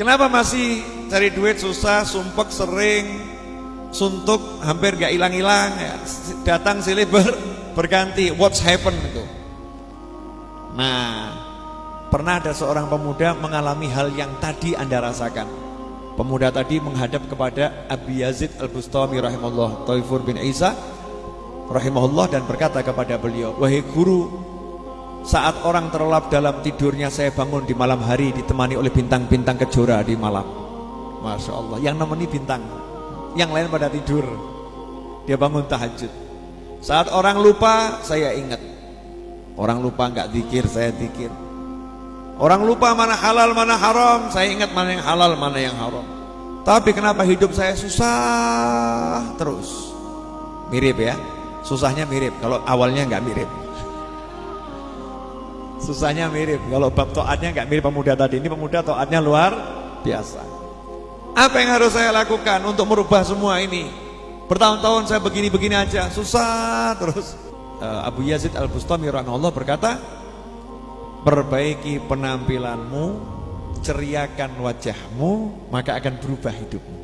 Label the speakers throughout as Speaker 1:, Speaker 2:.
Speaker 1: Kenapa masih cari duit susah, sumpek sering, suntuk hampir gak hilang-hilang ya. Datang silih ber, berganti, what's happen itu. Nah, pernah ada seorang pemuda mengalami hal yang tadi Anda rasakan. Pemuda tadi menghadap kepada Abi Yazid Al-Bustami rahimahullah, Taifur bin Isa rahimahullah dan berkata kepada beliau, "Wahai guru, saat orang terlelap dalam tidurnya saya bangun di malam hari ditemani oleh bintang-bintang kejora di malam. Masya Allah, yang nemeni bintang, yang lain pada tidur. Dia bangun tahajud. Saat orang lupa, saya ingat. Orang lupa nggak dikir, saya dikir. Orang lupa mana halal, mana haram, saya ingat mana yang halal, mana yang haram. Tapi kenapa hidup saya susah terus? Mirip ya, susahnya mirip. Kalau awalnya nggak mirip. Susahnya mirip. Kalau bab toatnya nggak mirip pemuda tadi. Ini pemuda toatnya luar biasa. Apa yang harus saya lakukan untuk merubah semua ini? Bertahun-tahun saya begini-begini aja, susah terus. Uh, Abu Yazid Al Bustami rahimahullah berkata, perbaiki penampilanmu, ceriakan wajahmu, maka akan berubah hidupmu.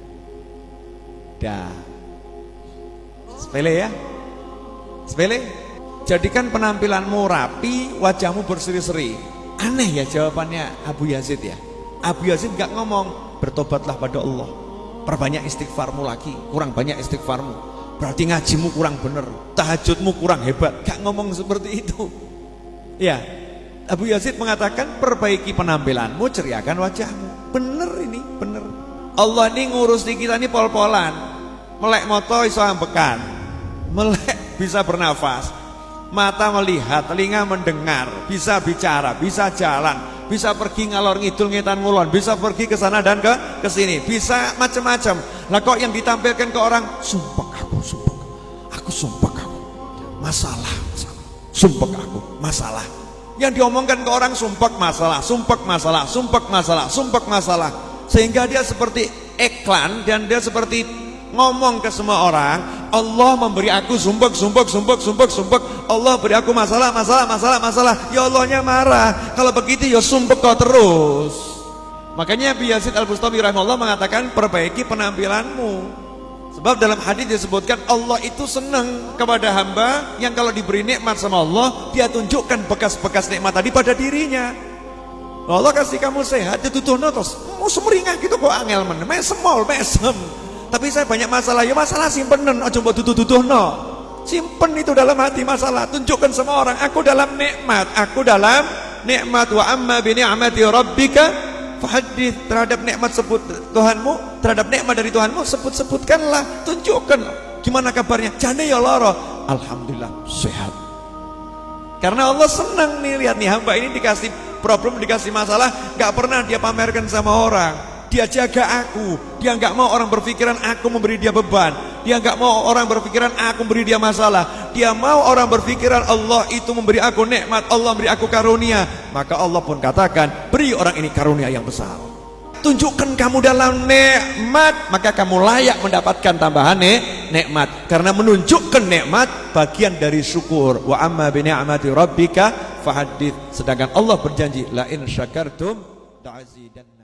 Speaker 1: Dah. Sepele ya? Sepele? Jadikan penampilanmu rapi, wajahmu berseri-seri. Aneh ya jawabannya Abu Yazid ya. Abu Yazid gak ngomong, bertobatlah pada Allah. Perbanyak istighfarmu lagi, kurang banyak istighfarmu. Berarti ngajimu kurang bener, tahajudmu kurang hebat. Gak ngomong seperti itu. Ya, Abu Yazid mengatakan perbaiki penampilanmu, ceriakan wajahmu. Bener ini, bener. Allah ini ngurus di kita ini pol-polan. Melek moto iso ambekan. Melek bisa bernafas mata melihat, telinga mendengar, bisa bicara, bisa jalan, bisa pergi ngalor ngidul ngetan ngulon, bisa pergi ke sana dan ke ke sini, bisa macam-macam. Lah kok yang ditampilkan ke orang, sumpah aku, sumpah. Aku sumpah aku. Masalah, masalah. Sumpah aku, masalah. Yang diomongkan ke orang sumpah masalah, sumpah masalah, sumpah masalah, sumpah masalah. Sehingga dia seperti iklan dan dia seperti ngomong ke semua orang Allah memberi aku sumpek sumpek sumpek sumpek sumpek Allah beri aku masalah masalah masalah masalah. Ya Allahnya marah. Kalau begitu ya sumpek kau terus. Makanya Abi Yazid Al-Bustami rahimahullah mengatakan perbaiki penampilanmu. Sebab dalam hadis disebutkan Allah itu senang kepada hamba yang kalau diberi nikmat sama Allah dia tunjukkan bekas-bekas nikmat tadi pada dirinya. Allah kasih kamu sehat ditutuh terus mau semeringah gitu kok angel men. Mesemol mesem tapi saya banyak masalah. Ya masalah simpenan aja mbok tutuh no simpen itu dalam hati masalah. Tunjukkan semua orang aku dalam nikmat. Aku dalam nikmat. Wa amma bi ni'mati rabbika fahaddits. Terhadap nikmat sebut Tuhanmu terhadap nikmat dari Tuhanmu sebut-sebutkanlah. Tunjukkan. Gimana kabarnya? Jane ya loro alhamdulillah sehat. Karena Allah senang nih lihat nih hamba ini dikasih problem dikasih masalah gak pernah dia pamerkan sama orang dia jaga aku. Dia nggak mau orang berpikiran aku memberi dia beban. Dia nggak mau orang berpikiran aku memberi dia masalah. Dia mau orang berpikiran Allah itu memberi aku nikmat Allah memberi aku karunia. Maka Allah pun katakan beri orang ini karunia yang besar. Tunjukkan kamu dalam nikmat maka kamu layak mendapatkan tambahan nikmat. Karena menunjukkan nikmat bagian dari syukur. Wa amma bi ni'mati rabbika fahadits sedangkan Allah berjanji la in syakartum ta'zidanna